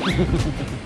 Robots. Oh. Oh. Hmm.